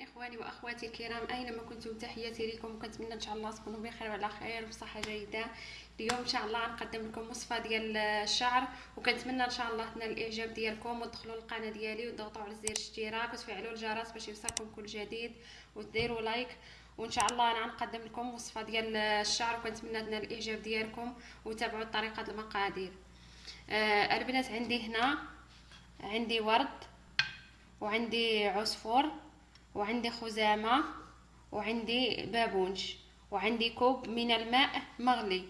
إخواني وأخواتي الكرام أينما كنتم؟ تحياتي لكم. وكنتمنى إن شاء الله تكونوا بخير وعلى خير وبصحه جيدة. اليوم إن شاء الله غنقدم لكم وصفة ديال الشعر. وكنتمنى إن شاء الله تنال الإعجاب ديالكم وتدخلوا للقناة ديالي وتضغطوا على زر الاشتراك وتفعلوا الجرس باش يوصلكم كل جديد. وديروا لايك. وإن شاء الله أنا غنقدم لكم وصفة ديال الشعر. وكنتمنى تنال الإعجاب ديالكم وتابعوا الطريقة المقادير. آه البنات عندي هنا عندي ورد وعندي عصفور. وعندي خزامة وعندي بابونج وعندي كوب من الماء مغلي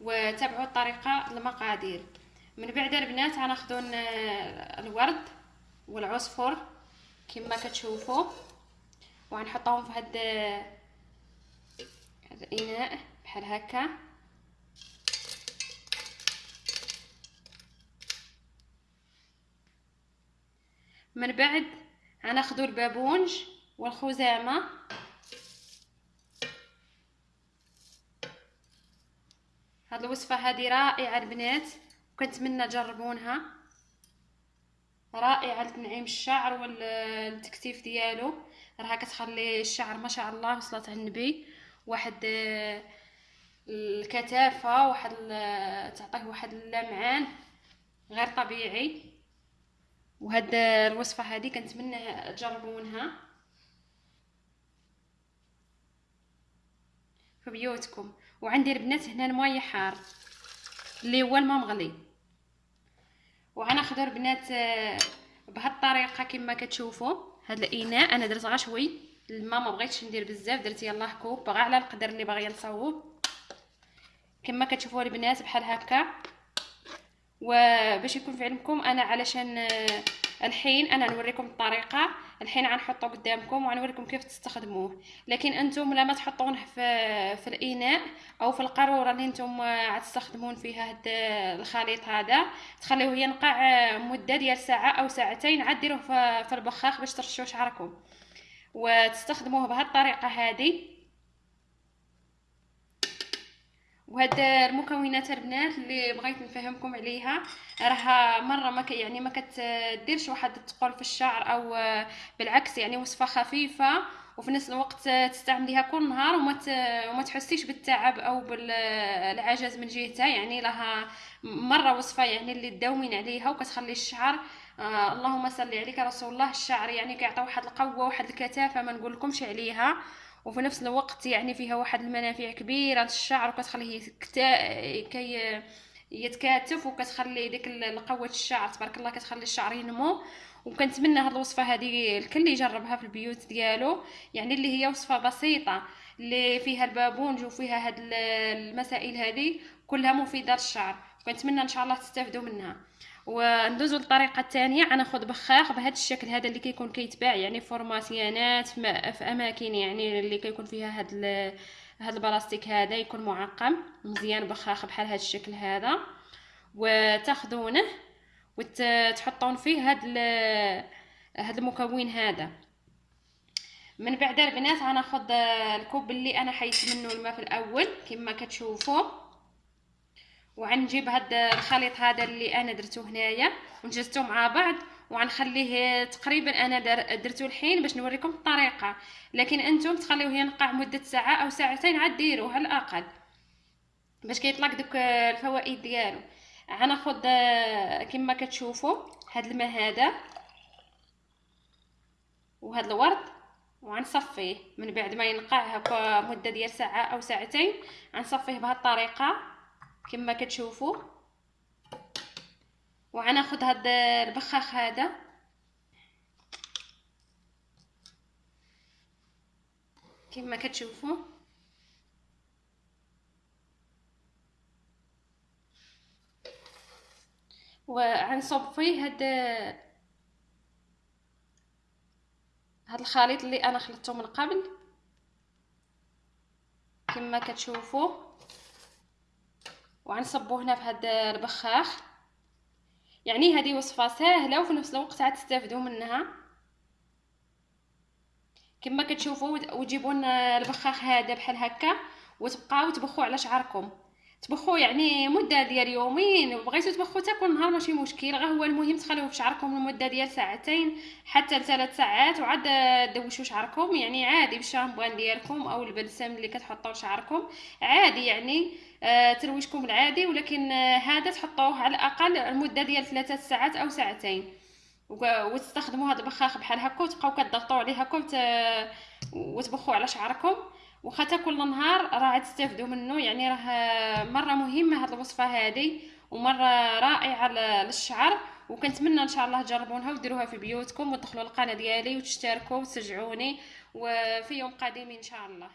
وتابعوا الطريقة المقادير. من بعد البنات غناخدو الورد والعصفر كما كتشوفوا وغنحطوهم في هاد هاد الإناء بحال هكا. من بعد غناخدو البابونج والخزامة. هاد الوصفة هادي رائعة البنات وكنتمنى تجربونها. رائعة لتنعيم الشعر والتكثيف ديالو. راها كتخلي الشعر ما شاء الله وصلت على النبي. واحد الكثافة واحد تعطيه واحد اللمعان غير طبيعي. وهاد الوصفة هادي كنتمنى تجربونها. في بيوتكم. وعندي البنات هنا الماء حار اللي هو الماء مغلي. وغناخذ البنات آه، بهالطريقه كما كتشوفوا. هذا الإناء أنا درت غير شوي الماء ما بغيتش ندير بزاف. درت يلاه كوب بغا على القدر اللي باغيه نصوب كما كتشوفوا البنات بحال هكا. وباش يكون في علمكم أنا علشان آه، الحين أنا نوريكم الطريقة. الحين غنحطه قدامكم وغنوريكم كيف تستخدموه. لكن أنتم لما تحطونه في في الإناء أو في القارورة اللي أنتم غتستخدمون فيها هاد الخليط هذا. تخليوه ينقع مدة ديال ساعة أو ساعتين عاد ديروه في البخاخ باش ترشوا شعركم. وتستخدموه بهذه الطريقة هذه وهاد المكونات البنات اللي بغيت نفهمكم عليها راها مرة ما يعني ما كتديرش واحد الثقل في الشعر أو بالعكس يعني وصفة خفيفة وفي نفس الوقت تستعمليها كل نهار وما وما تحسيش بالتعب أو بالعجز من جهتها. يعني لها مرة وصفة يعني اللي تداومين عليها وكتخلي الشعر آه اللهم صل عليك رسول الله الشعر يعني كيعطي واحد القوة واحد الكثافة ما نقولكمش عليها. وفي نفس الوقت يعني فيها واحد المنافع كبيره للشعر وكتخليه كي يتكاتف وكتخلي ديك القوه الشعر تبارك الله كتخلي الشعر ينمو. وكنتمنى هاد الوصفة هذه الكل يجربها في البيوت ديالو يعني اللي هي وصفة بسيطة اللي فيها البابونج وفيها هاد المسائل هذه كلها مفيدة للشعر كنتمنى إن شاء الله تستافدوا منها. وندوزو للطريقه الثانية غناخذ بخاخ بهذا الشكل هذا اللي كيكون كيتباع يعني فورماسيانات في أماكن يعني اللي كيكون فيها هاد هاد البلاستيك هذا يكون معقم. مزيان بخاخ بحال هذا الشكل هذا. وتاخذونه وتحطون فيه هاد هاد المكون هذا. من بعد البنات غناخذ الكوب اللي أنا حيت منه الماء في الأول كما كتشوفوا. وغنجيب هاد الخليط هذا اللي أنا درتو هنايا ونجزتو مع بعض وغنخليه تقريبا أنا درتو الحين باش نوريكم الطريقة. لكن أنتم تخليوه ينقع مدة ساعة أو ساعتين عاد ديروه على الأقل. باش كيطلق دوك الفوائد ديالو. غناخذ كما كتشوفوا هاد الماء هذا وهاد الورد وغنصفيه. من بعد ما ينقع هكا مدة ديال ساعة أو ساعتين غنصفيه بهاد الطريقة. كما كتشوفوا. وغناخذ هاد البخاخ هذا. كما كتشوفوا. وغنصب فيه هاد هاد الخليط اللي أنا خلطته من قبل. كما كتشوفوا. وغنصبو هنا في هذا البخاخ. يعني هذه وصفة سهله وفي نفس الوقت عاد تستافدوا منها. كما كتشوفوا وتجيبوا البخاخ هذا بحال هكا وتبقاو تبخوا على شعركم. تبخو يعني مدة ديال يومين وبغيتو تبخو حتى كل نهار ماشي مشكل غير هو المهم تخليوه في شعركم لمده ديال ساعتين حتى لثلاث ساعات وعاد دوشوا شعركم يعني عادي بالشامبوان ديالكم أو البلسم اللي كتحطوه لشعركم عادي يعني آه ترويجكم العادي ولكن آه هذا تحطوه على الأقل المدة ديال ثلاثة ساعات أو ساعتين. وتستخدموا هذا البخاخ بحال هكا وتبقاو كضغطوا عليه هكا وت... وتبخوا على شعركم. وحتى كل نهار راه تستافدوا منه يعني راه مرة مهمة هذه الوصفة هذه ومرة رائعة للشعر. وكنتمنى إن شاء الله تجربونها وديروها في بيوتكم وتدخلوا القناة ديالي وتشتركوا وتشجعوني وفي يوم قادم إن شاء الله.